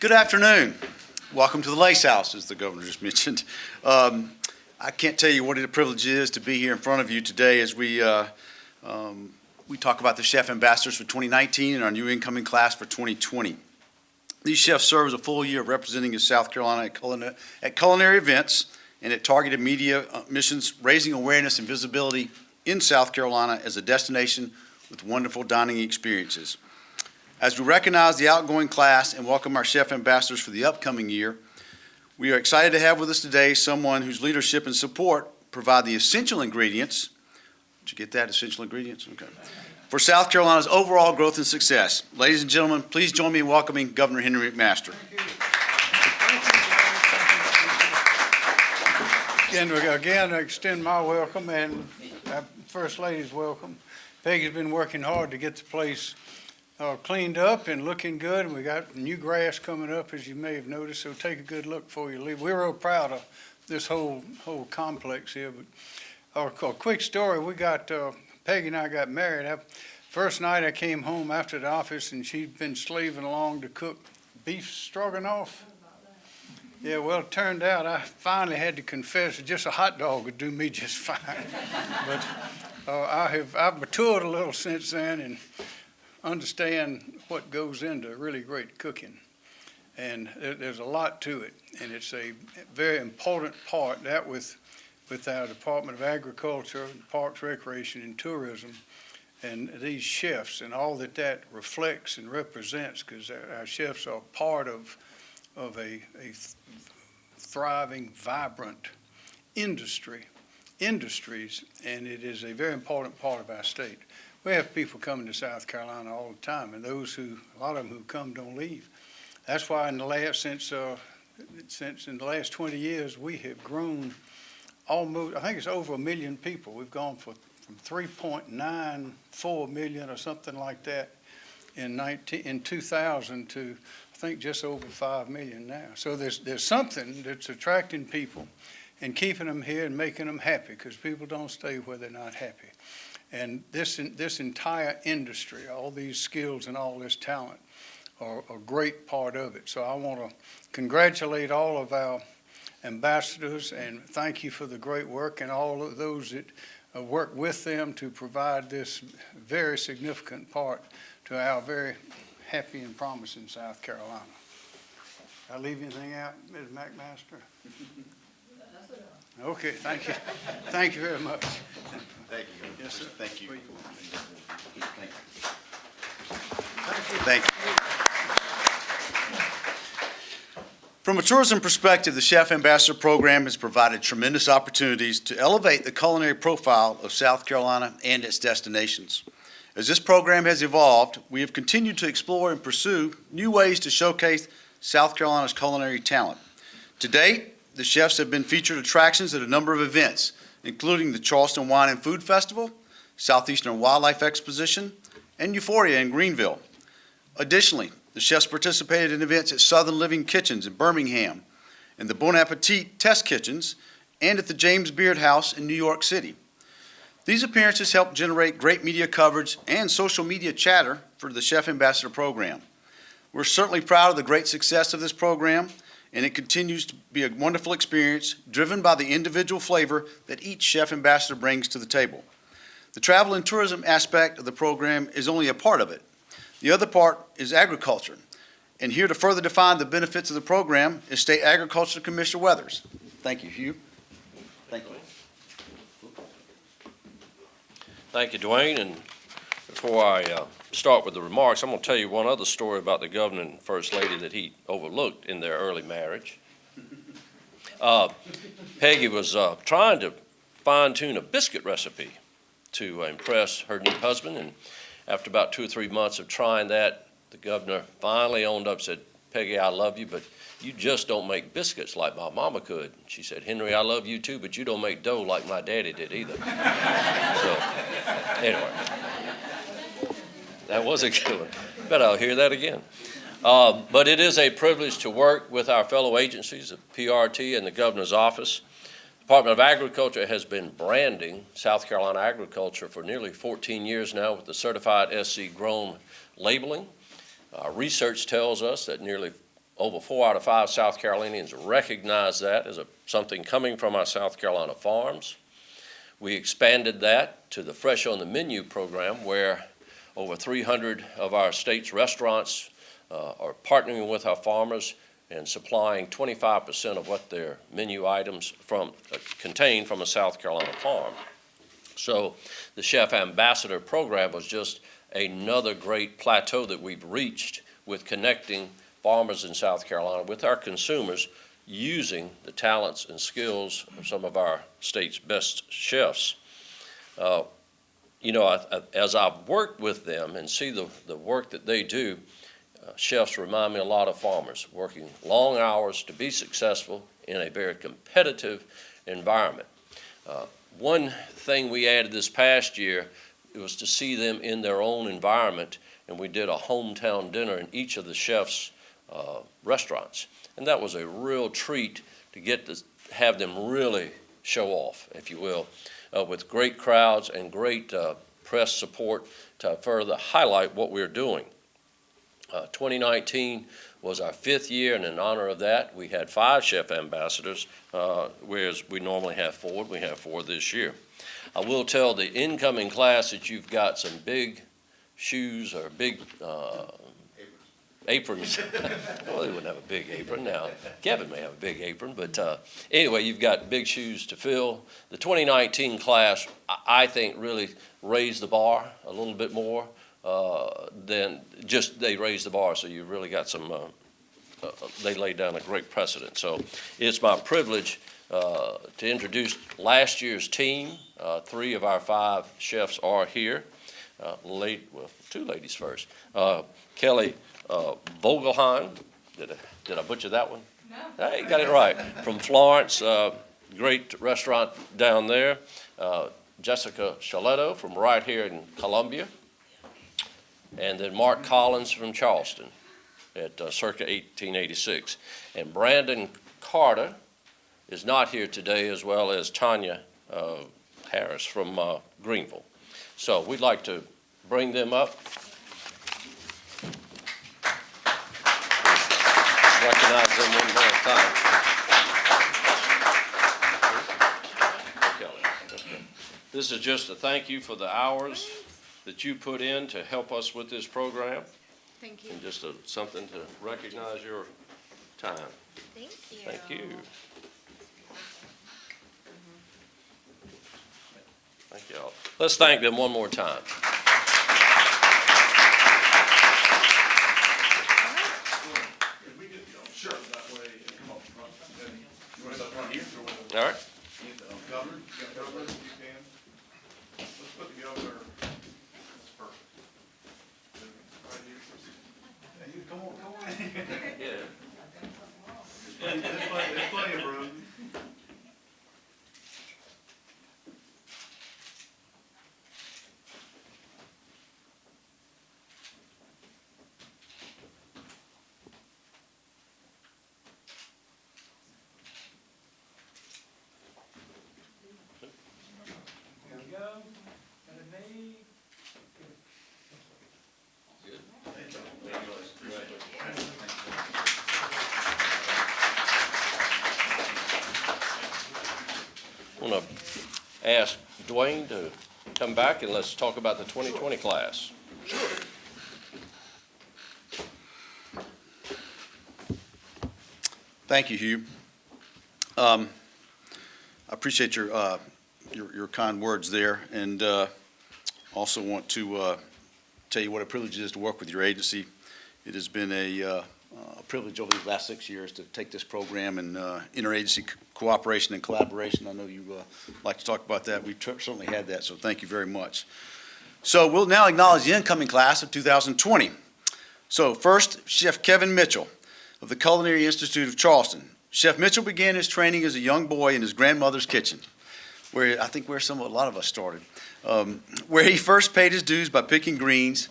Good afternoon. Welcome to the Lace House, as the governor just mentioned. Um, I can't tell you what a privilege it is to be here in front of you today as we, uh, um, we talk about the chef ambassadors for 2019 and our new incoming class for 2020. These chefs serve as a full year of representing in South Carolina at culinary, at culinary events and at targeted media uh, missions, raising awareness and visibility in South Carolina as a destination with wonderful dining experiences. As we recognize the outgoing class and welcome our chef ambassadors for the upcoming year, we are excited to have with us today someone whose leadership and support provide the essential ingredients. Did you get that, essential ingredients? Okay. For South Carolina's overall growth and success. Ladies and gentlemen, please join me in welcoming Governor Henry McMaster. Again, again, I extend my welcome and uh, First Lady's welcome. Peggy's been working hard to get the place uh, cleaned up and looking good, and we got new grass coming up, as you may have noticed, so take a good look before you leave. We're real proud of this whole, whole complex here, but uh, a quick story, we got, uh, Peggy and I got married. I- First night I came home after the office, and she'd been slaving along to cook beef stroganoff. Yeah, well, it turned out I finally had to confess that just a hot dog would do me just fine. But uh, I have, I've matured a little since then and understand what goes into really great cooking. And there, there's a lot to it, and it's a very important part, that with, with our Department of Agriculture, Parks, Recreation, and Tourism, and these chefs and all that that reflects and represents, because our, our chefs are part of, of a, a thriving, vibrant industry, industries, and it is a very important part of our state. We have people coming to South Carolina all the time, and those who, a lot of them who come don't leave. That's why in the last, since, uh, since in the last twenty years, we have grown almost, I think it's over a million people. We've gone for, from three point nine four million or something like that in nineteen, in two thousand to, I think, just over five million now. So there's, there's something that's attracting people and keeping them here and making them happy, because people don't stay where they're not happy. And this, this entire industry, all these skills and all this talent are a great part of it. So I want to congratulate all of our ambassadors and thank you for the great work and all of those that uh, work with them to provide this very significant part to our very happy and promising South Carolina. I leave anything out, Ms. McMaster? Okay, thank you. Thank you very much. Thank you. Yes, sir. Thank you. Thank you. Thank you. From a tourism perspective, the Chef Ambassador Program has provided tremendous opportunities to elevate the culinary profile of South Carolina and its destinations. As this program has evolved, we have continued to explore and pursue new ways to showcase South Carolina's culinary talent. To date, the chefs have been featured attractions at a number of events, including the Charleston Wine and Food Festival, Southeastern Wildlife Exposition, and Euphoria in Greenville. Additionally, the chefs participated in events at Southern Living Kitchens in Birmingham, and the Bon Appetit Test Kitchens, and at the James Beard House in New York City. These appearances helped generate great media coverage and social media chatter for the Chef Ambassador Program. We're certainly proud of the great success of this program, and it continues to be a wonderful experience driven by the individual flavor that each Chef Ambassador brings to the table. The travel and tourism aspect of the program is only a part of it. The other part is agriculture. And here to further define the benefits of the program is State Agriculture Commissioner Weathers. Thank you, Hugh. Thank you. Thank you, Duane, and before I uh, start with the remarks, I'm going to tell you one other story about the governor and first lady that he overlooked in their early marriage. Uh, Peggy was uh, trying to fine-tune a biscuit recipe to impress her new husband, and after about two or three months of trying that, the governor finally owned up, said, Peggy, I love you, but you just don't make biscuits like my mama could. She said, Henry, I love you too, but you don't make dough like my daddy did either. So, anyway. That was a good one. Bet I'll hear that again. Um, but it is a privilege to work with our fellow agencies, the PRT and the governor's office. Department of Agriculture has been branding South Carolina agriculture for nearly 14 years now with the certified SC grown labeling. Uh, research tells us that nearly over four out of five South Carolinians recognize that as a, something coming from our South Carolina farms. We expanded that to the Fresh on the Menu program, where over 300 of our state's restaurants uh, are partnering with our farmers and supplying 25% of what their menu items from, uh, contain from a South Carolina farm. So the Chef Ambassador Program was just another great plateau that we've reached with connecting farmers in South Carolina with our consumers using the talents and skills of some of our state's best chefs. Uh, You know, I- I- as I've worked with them and see the, the work that they do, uh, chefs remind me a lot of farmers, working long hours to be successful in a very competitive environment. Uh, One thing we added this past year was to see them in their own environment, and we did a hometown dinner in each of the chefs' uh, restaurants. And that was a real treat to get to have them really show off, if you will, uh, with great crowds and great uh, press support to further highlight what we're doing. Uh, 2019 was our fifth year, and in honor of that, we had five chef ambassadors, uh, whereas we normally have four. We have four this year. I will tell the incoming class that you've got some big shoes or big uh, aprons. well, they wouldn't have a big apron now. Kevin may have a big apron, but uh, anyway, you've got big shoes to fill. The 2019 class, I- I think, really raised the bar a little bit more uh, than just they raised the bar. So you really got some. Uh, uh, they laid down a great precedent. So it's my privilege uh, to introduce last year's team. Uh, three of our five chefs are here. Uh, late, well, two ladies first. Kelly uh, Vogelheim, did I, did I butcher that one? No. Hey, got it right. From Florence, uh, great restaurant down there. Uh, Jessica Shillato from right here in Columbia. And then Mark Collins from Charleston at uh, circa 1886. And Brandon Carter is not here today, as well as Tanya uh, Harris from uh, Greenville. So we'd like to bring them up. Recognize them one more time. Kelly, okay. This is just a thank you for the hours that you put in to help us with this program, Thank you. and just a- something to recognize your time. Thank you. Thank you. Thank y'all. Let's thank them one more time. Sure, that way, come up front. You want us up front here? All right? Governor, you got you can. Let's put the governor, that's perfect. Right here. Hey, you, come on, come on. Yeah. There's plenty, there's plenty of room. Ask Duane to come back and let's talk about the 2020 class. Thank you, Hugh. Um, I appreciate your, uh, your, your kind words there, and, uh, also want to, uh, tell you what a privilege it is to work with your agency. It has been a, uh, a privilege over these last six years to take this program and, uh, interagency co- cooperation and collaboration. I know you, uh, like to talk about that. We've certainly had that, so thank you very much. So we'll now acknowledge the incoming class of 2020. So first, Chef Kevin Mitchell of the Culinary Institute of Charleston. Chef Mitchell began his training as a young boy in his grandmother's kitchen, where I think where some a lot of us started, um, where he first paid his dues by picking greens,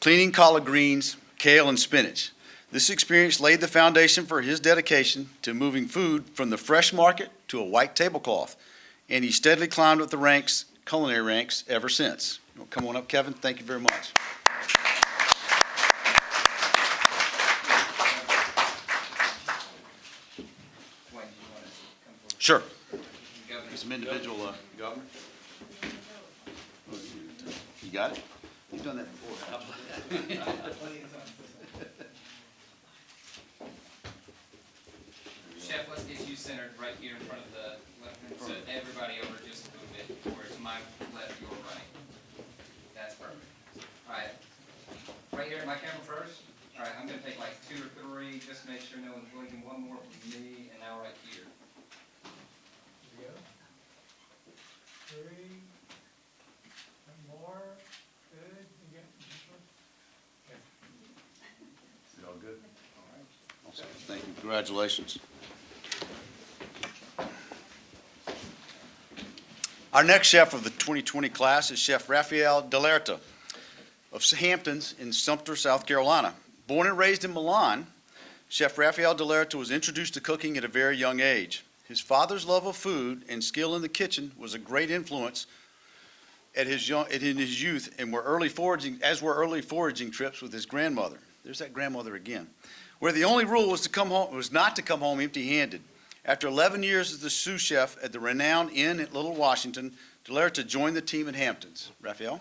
cleaning collard greens, kale, and spinach. This experience laid the foundation for his dedication to moving food from the fresh market to a white tablecloth, and he steadily climbed up the ranks, culinary ranks, ever since. Come on up, Kevin. Thank you very much. Sure. Some an individual uh, governor. You got it? You've done that before. Chef, let's get you centered right here in front of the, so everybody over just a little bit, where it's my left, your right. That's perfect. All right. Right here, my camera first. All right, I'm gonna take like two or three, just to make sure no one's blinking. One more from me, and now right here. Here we go. Three, one more, good, you got this one? Is it all good? Awesome. Thank you. Congratulations. Our next chef of the 2020 class is Chef Rafael Delerta of Hamptons in Sumter, South Carolina. Born and raised in Milan, Chef Rafael Delerta was introduced to cooking at a very young age. His father's love of food and skill in the kitchen was a great influence at his young, in his youth and were early foraging, as were early foraging trips with his grandmother. There's that grandmother again. Where the only rule was to come home, was not to come home empty-handed. After 11 years as the sous chef at the renowned inn at Little Washington, Delerta joined the team at Hamptons. Raphael?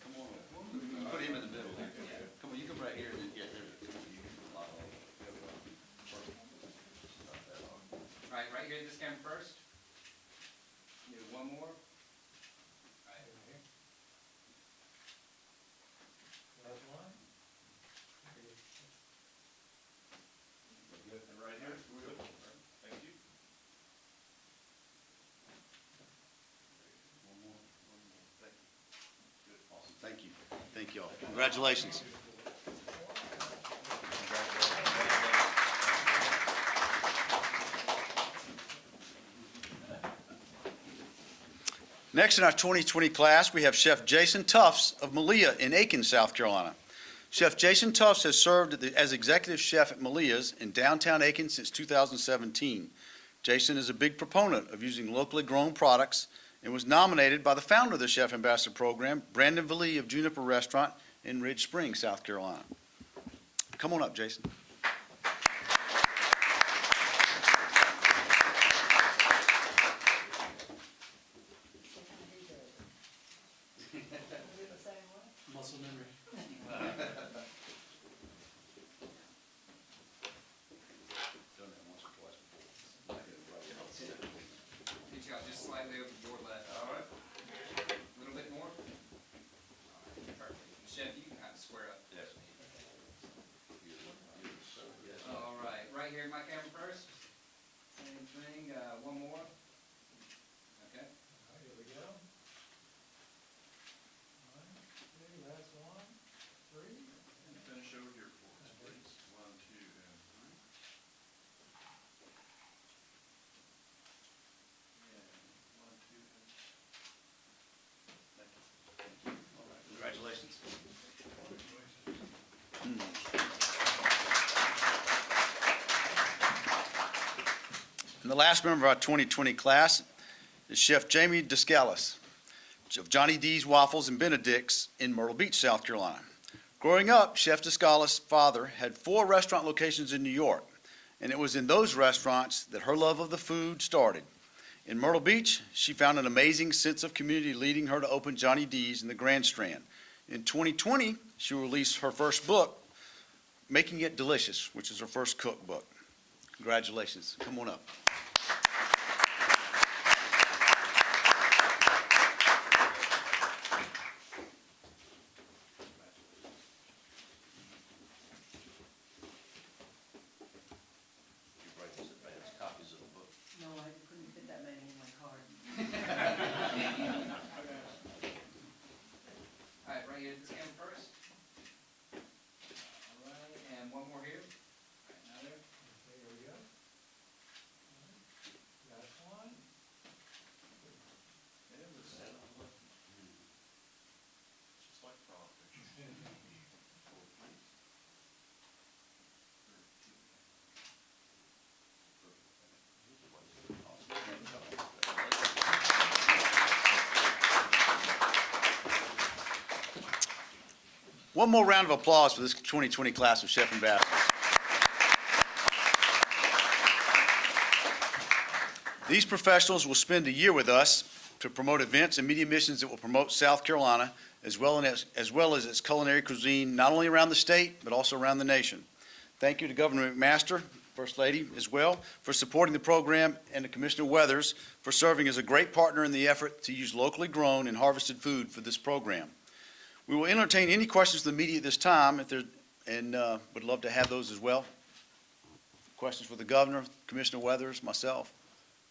Come on, put him in the middle there. Come on, you come right here and then, yeah, there, come on, you can lie on. Right here, this camera first. Do one more. Right, Here. Last one. Good. And right here, thank you. One more, one more. Thank you. Good, awesome, thank you. Thank you all. Congratulations. Next in our 2020 class, we have Chef Jason Tufts of Malia in Aiken, South Carolina. Chef Jason Tufts has served as executive chef at Malia's in downtown Aiken since 2017. Jason is a big proponent of using locally grown products and was nominated by the founder of the Chef Ambassador Program, Brandon Velie of Juniper Restaurant in Ridge Springs, South Carolina. Come on up, Jason. Done that once or twice before. Pitch out just slightly over your left. All right. A little bit more. All right, Perfect. Chef, you can have to square up. Yes. All right, right here, my camera first. Same thing, uh, one more. Okay. All right, here we go. One, two, last one, three. Finish over here for us, please. One, two, and three. And one, two, and Congratulations. Hmm. And the last member of our 2020 class is Chef Jamie Daskalis of Johnny D's Waffles and Benedict's in Myrtle Beach, South Carolina. Growing up, Chef Daskalis' father had four restaurant locations in New York, and it was in those restaurants that her love of the food started. In Myrtle Beach, she found an amazing sense of community leading her to open Johnny D's in the Grand Strand. In 2020, she released her first book, Making It Delicious, which is her first cookbook. Congratulations. Come on up. You write these advance copies of the book. No, I couldn't fit that many in my card. All right, right here, this camera first. All right, and one more here. All right, now there. Okay, here we go. One, One more round of applause for this 2020 class of Chef Ambassadors. These professionals will spend a year with us to promote events and media missions that will promote South Carolina as well as, as well as its culinary cuisine, not only around the state, but also around the nation. Thank you to Governor McMaster, First Lady as well, for supporting the program, and to Commissioner Weathers for serving as a great partner in the effort to use locally grown and harvested food for this program. We will entertain any questions from the media at this time, if there, and uh, would love to have those as well. Questions for the Governor, Commissioner Weathers, myself,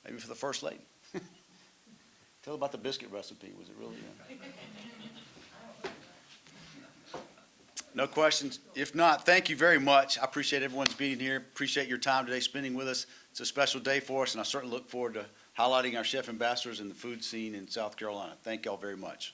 maybe for the First Lady. Tell about the biscuit recipe, was it really? uh, No questions? If not, thank you very much. I appreciate everyone's being here, appreciate your time today spending with us. It's a special day for us, and I certainly look forward to highlighting our chef ambassadors in the food scene in South Carolina. Thank y'all very much.